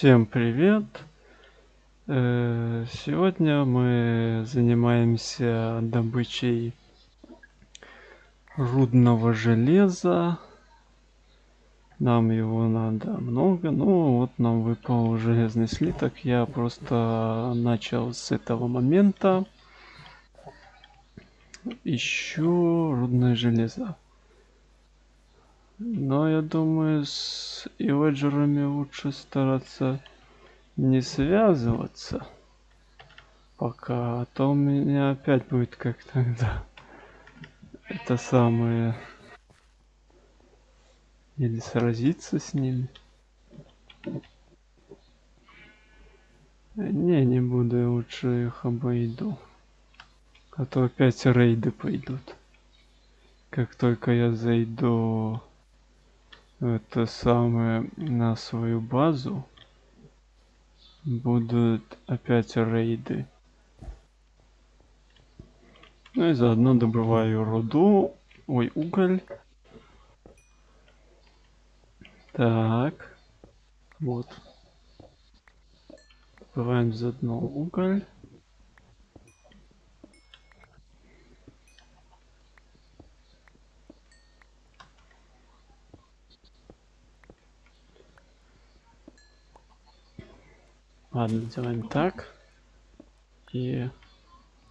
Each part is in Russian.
Всем привет! Э, Сегодня мы занимаемся добычей рудного железа. Нам его надо много. Ну вот нам выпал железный слиток. Я просто начал с этого момента. Ищу рудное железо. Но я думаю, с иведжерами лучше стараться не связываться. Пока, а то у меня опять будет как тогда. Это самое... Или сразиться с ними. Не, не буду, я лучше их обойду. А то опять рейды пойдут. Как только я зайду это самое на свою базу будут опять рейды. Ну и заодно добываю руду, ой, уголь. Так, вот. Добываем заодно уголь. Ладно, делаем так. И,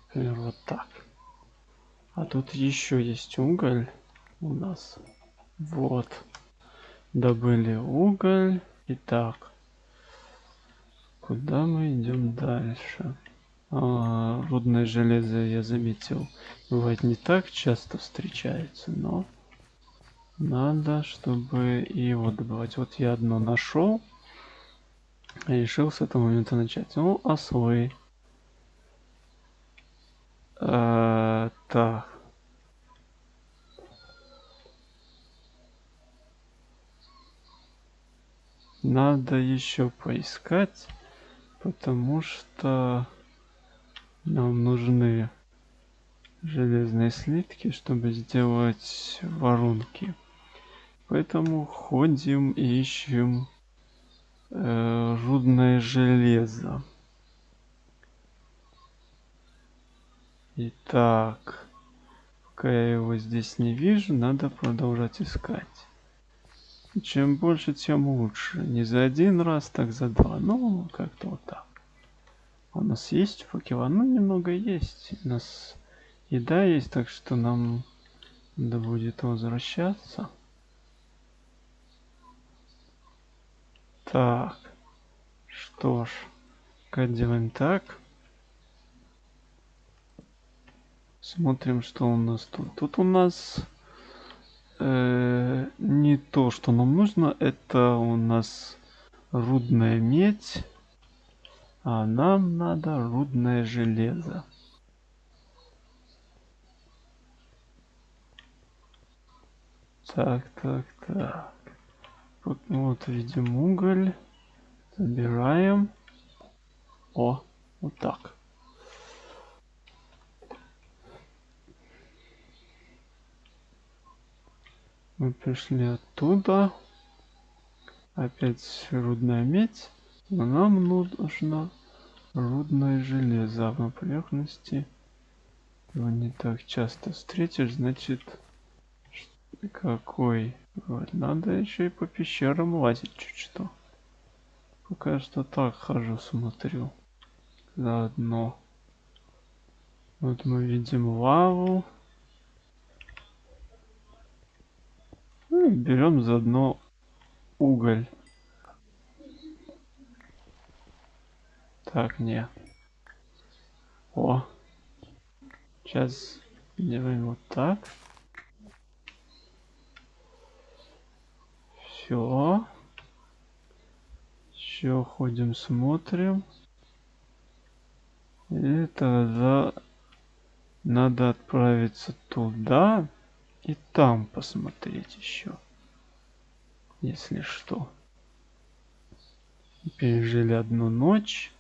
например, вот так. А тут еще есть уголь у нас. Вот. Добыли уголь. Итак. Куда мы идем дальше? А, рудное железо, я заметил, бывает не так часто встречается, но надо, чтобы его добывать. Вот я одно нашел решил с этого момента начать. Ну, ослы. А, так. Надо еще поискать, потому что нам нужны железные слитки, чтобы сделать воронки. Поэтому ходим и ищем э, рудное железо. Итак, пока я его здесь не вижу, надо продолжать искать. Чем больше, тем лучше. Не за один раз, так за два. Ну, как-то вот так. У нас есть факела? Ну, немного есть. У нас еда есть, так что нам надо будет возвращаться. Так. Что ж. Как делаем так. Смотрим, что у нас тут. Тут у нас э, не то, что нам нужно. Это у нас рудная медь. А нам надо рудное железо. Так, так, так. Вот, вот видим уголь. Забираем. О, вот так. Мы пришли оттуда. Опять рудная медь. Но нам нужно рудное железо. На поверхности его не так часто встретишь. Значит, какой? Надо еще и по пещерам лазить чуть что. Пока что так хожу, смотрю. Заодно. Вот мы видим лаву. Ну берем заодно уголь. Так, не. О. Сейчас делаем вот так. Все. Еще ходим, смотрим. И тогда надо отправиться туда и там посмотреть еще. Если что. Пережили одну ночь.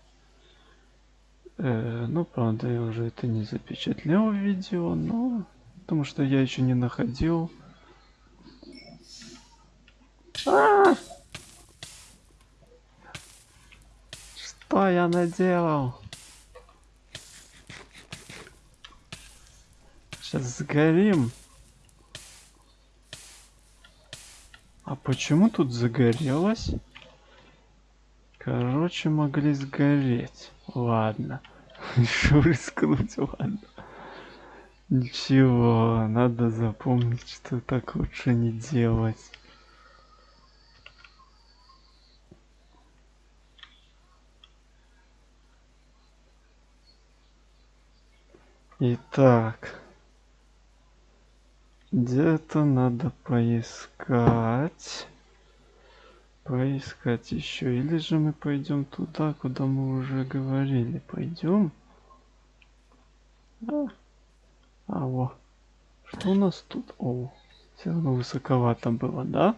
Э, ну, правда, я уже это не запечатлел в видео, но... Потому что я еще не находил Что я наделал? Сейчас сгорим. А почему тут загорелось? Короче, могли сгореть. Ладно. Решил рискнуть, ладно. Ничего, надо запомнить, что так лучше не делать. Итак. Где-то надо поискать. Поискать еще. Или же мы пойдем туда, куда мы уже говорили. Пойдем. А, а во. Что у нас тут? О, все равно высоковато было, да?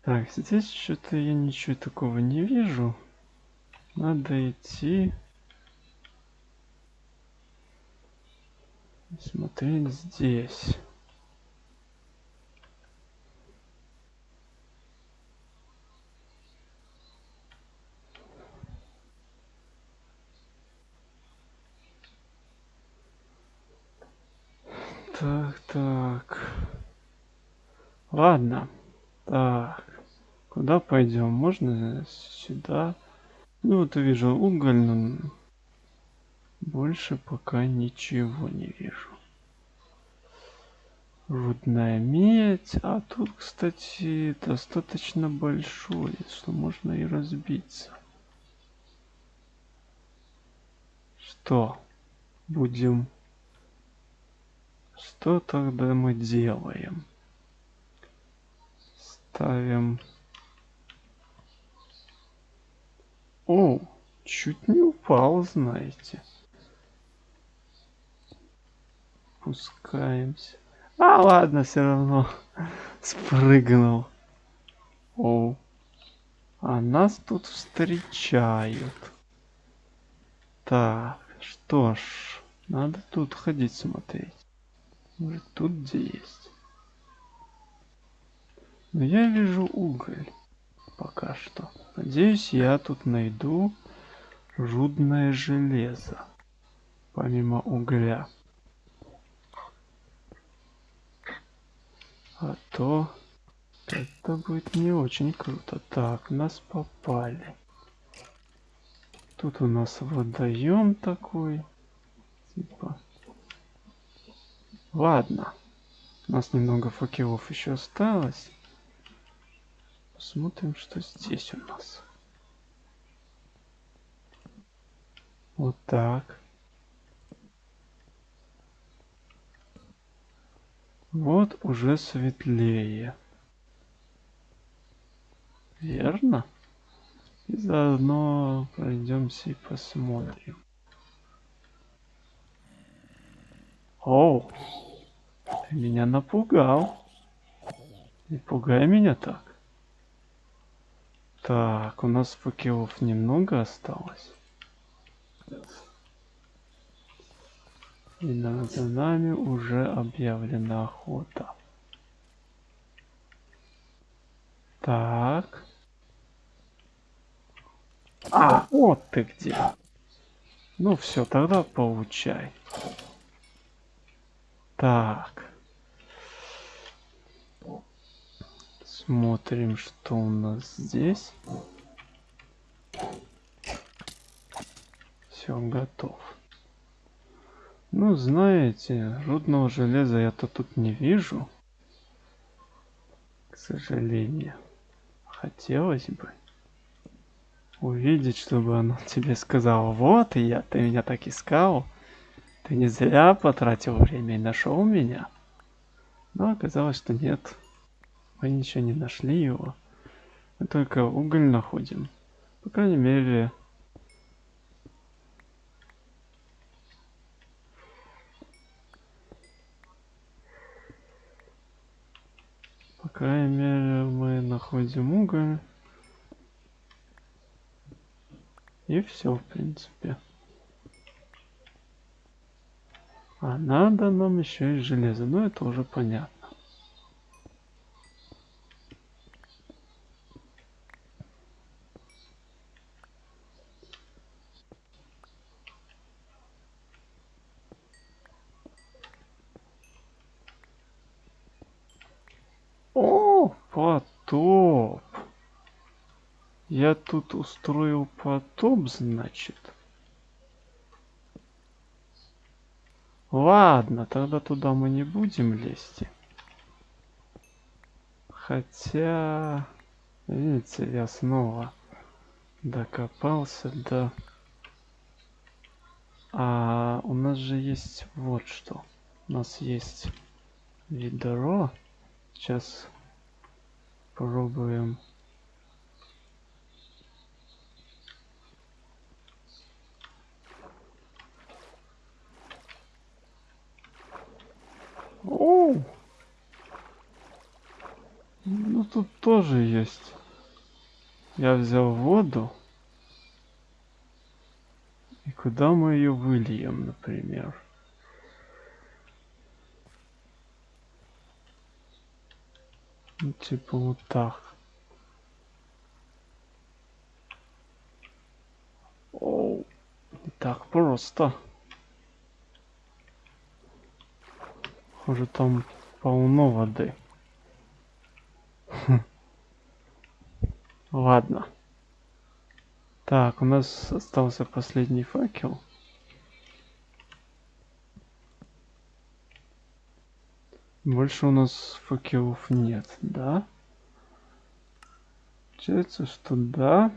Так, здесь что-то я ничего такого не вижу. Надо идти. Смотреть здесь. Так, так. Ладно. Так. Куда пойдем? Можно сюда? Ну вот вижу уголь, больше пока ничего не вижу. Рудная медь. А тут, кстати, достаточно большой, что можно и разбиться. Что? Будем что тогда мы делаем? Ставим... О, чуть не упал, знаете. Пускаемся. А, ладно, все равно спрыгнул. О, а нас тут встречают. Так, что ж, надо тут ходить смотреть. Может тут где есть. Но я вижу уголь. Пока что. Надеюсь, я тут найду рудное железо. Помимо угля. А то это будет не очень круто. Так, нас попали. Тут у нас водоем такой. Типа Ладно. У нас немного факелов еще осталось. Посмотрим, что здесь у нас. Вот так. Вот уже светлее. Верно? И заодно пройдемся и посмотрим. Оу, ты меня напугал. Не пугай меня так. Так, у нас факелов немного осталось. И над нами уже объявлена охота. Так. А, вот ты где. Ну все, тогда получай. Так. Смотрим, что у нас здесь. Все, готов. Ну, знаете, рудного железа я-то тут не вижу. К сожалению. Хотелось бы увидеть, чтобы оно тебе сказало, вот я, ты меня так искал. Ты не зря потратил время и нашел меня. Но оказалось, что нет. Мы ничего не нашли его. Мы только уголь находим. По крайней мере... крайней мере, мы находим уголь. И все, в принципе. А надо нам еще и железо. Ну это уже понятно. Я тут устроил потоп, значит. Ладно, тогда туда мы не будем лезть. Хотя, видите, я снова докопался до... А у нас же есть вот что. У нас есть ведро. Сейчас пробуем. О! Ну тут тоже есть. Я взял воду. И куда мы ее выльем, например? Ну, типа вот так. Оу, не так просто. Похоже, там полно воды. Ладно. Так, у нас остался последний факел. Больше у нас факелов нет, да? Получается, что да.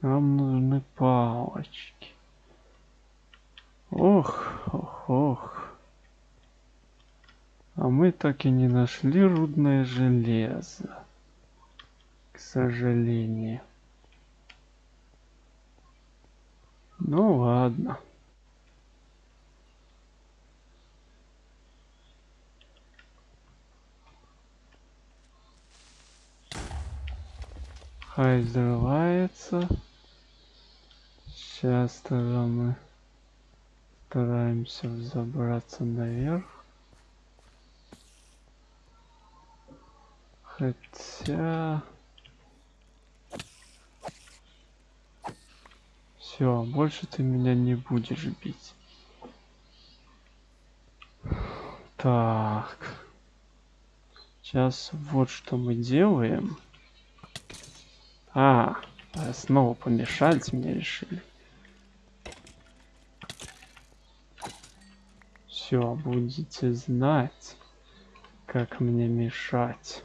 Нам нужны палочки. Ох, ох, ох. А мы так и не нашли рудное железо. К сожалению. Ну ладно. Хай взрывается. Сейчас тогда мы стараемся забраться наверх. Хотя... Все, больше ты меня не будешь бить. Так. Сейчас вот что мы делаем. А, снова помешать мне решили. Все, будете знать, как мне мешать.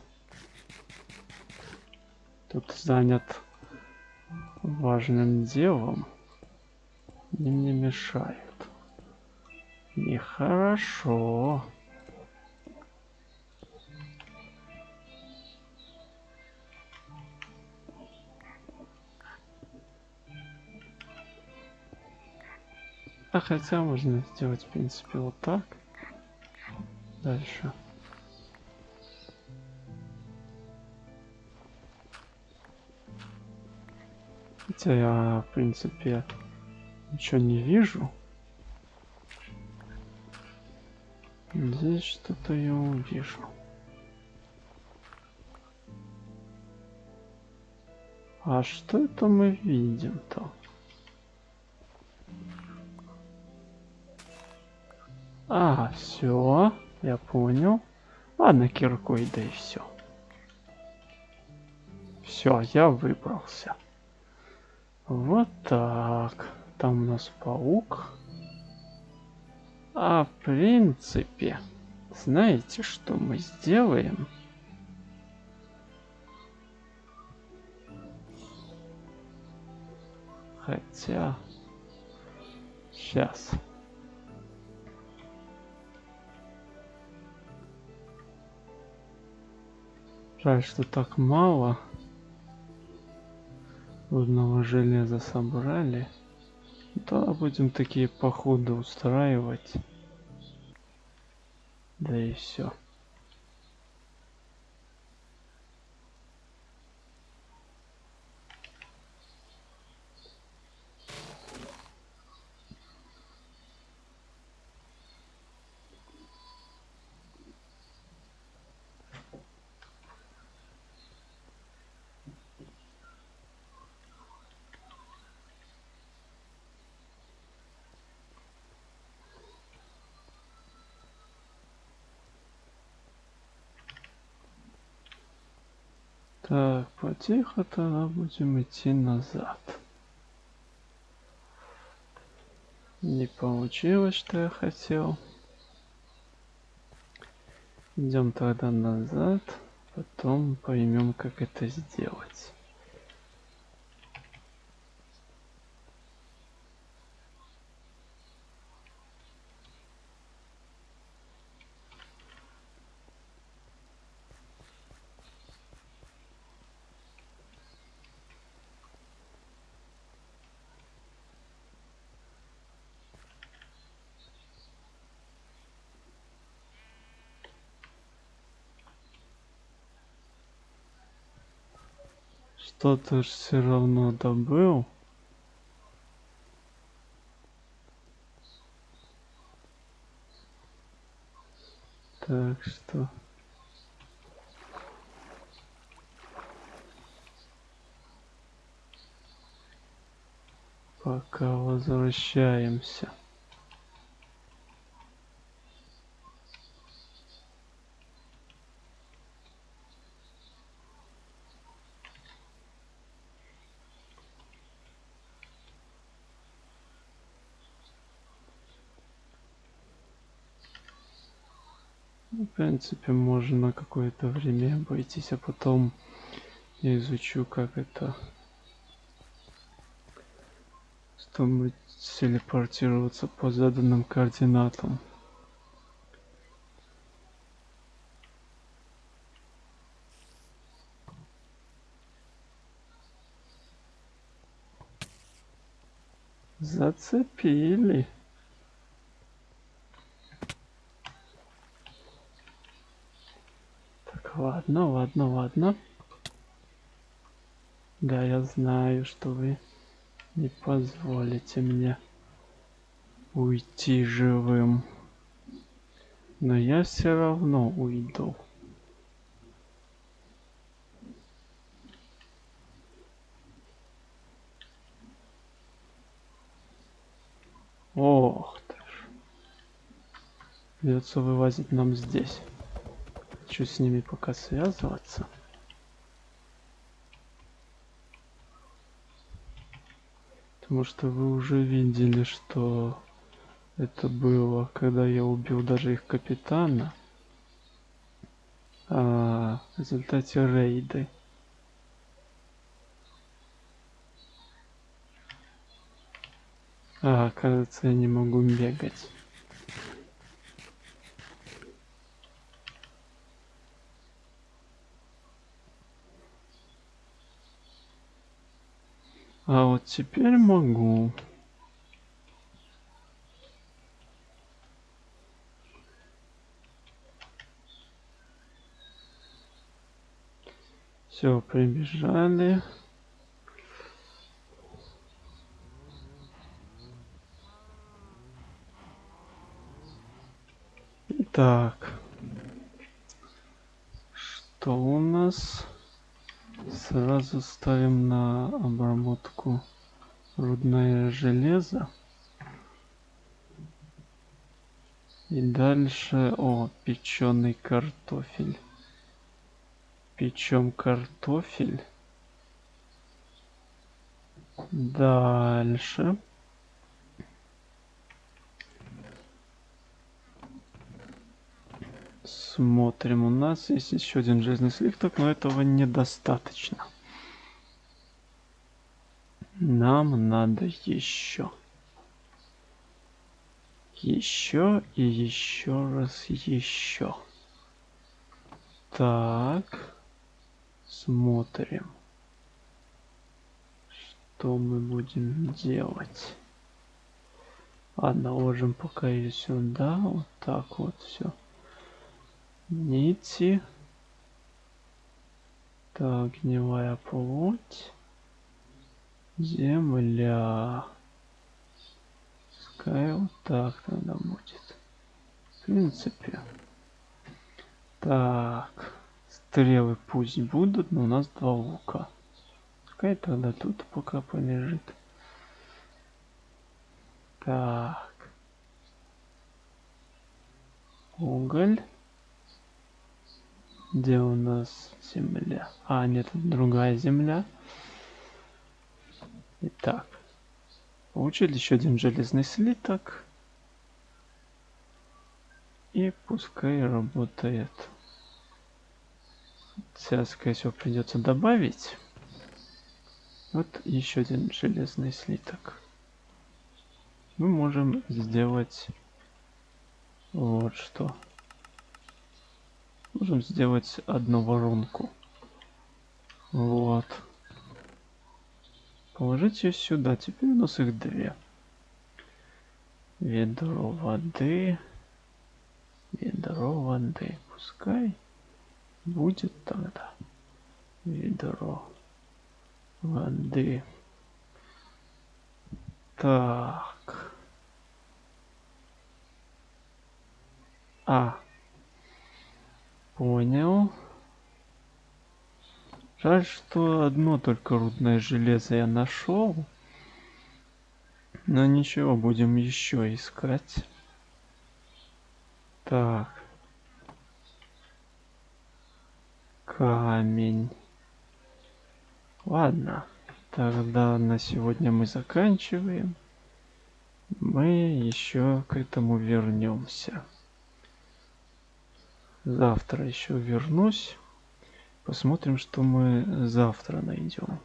Тут занят важным делом. И мне мешают. Нехорошо. А хотя можно сделать, в принципе, вот так. Дальше. Хотя я, в принципе, ничего не вижу. Здесь что-то я увижу. А что это мы видим-то? А, все, я понял. Ладно, киркой, да и все. Все, я выбрался. Вот так. Там у нас паук. А в принципе, знаете, что мы сделаем? Хотя... Сейчас. Жаль, что так мало. Рудного железа собрали. Да, будем такие походы устраивать. Да и все. Так, потихо тогда будем идти назад. Не получилось, что я хотел. Идем тогда назад, потом поймем, как это сделать. Что-то все равно добыл. Так что... Пока возвращаемся. Принципе, можно какое-то время обойтись, а потом я изучу, как это чтобы телепортироваться по заданным координатам. Зацепили. Так, ладно, ладно, ладно. Да, я знаю, что вы не позволите мне уйти живым. Но я все равно уйду. Ох ты ж. Придется вывозить нам здесь. Хочу с ними пока связываться. Потому что вы уже видели, что это было, когда я убил даже их капитана. А, в результате рейды. А, кажется, я не могу бегать. А вот теперь могу. Все, прибежали. Так. Что у нас? Сразу ставим на обработку рудное железо. И дальше, о, печеный картофель. Печем картофель. Дальше. Смотрим, у нас есть еще один железный слиток, но этого недостаточно. Нам надо еще. Еще и еще раз еще. Так. Смотрим. Что мы будем делать? Ладно, ложим пока ее сюда. Вот так вот все нити. Так, гнилая плоть. Земля. Пускай вот так тогда будет. В принципе. Так. Стрелы пусть будут, но у нас два лука. Пускай тогда тут пока полежит. Так. Уголь. Где у нас земля? А, нет, другая земля. Итак. Получили еще один железный слиток. И пускай работает. Сейчас, скорее всего, придется добавить. Вот еще один железный слиток. Мы можем сделать вот что. Можем сделать одну воронку. Вот. Положить ее сюда. Теперь у нас их две. Ведро воды. Ведро воды. Пускай будет тогда. Ведро воды. Так. А. Понял. Жаль, что одно только рудное железо я нашел. Но ничего, будем еще искать. Так. Камень. Ладно. Тогда на сегодня мы заканчиваем. Мы еще к этому вернемся. Завтра еще вернусь. Посмотрим, что мы завтра найдем.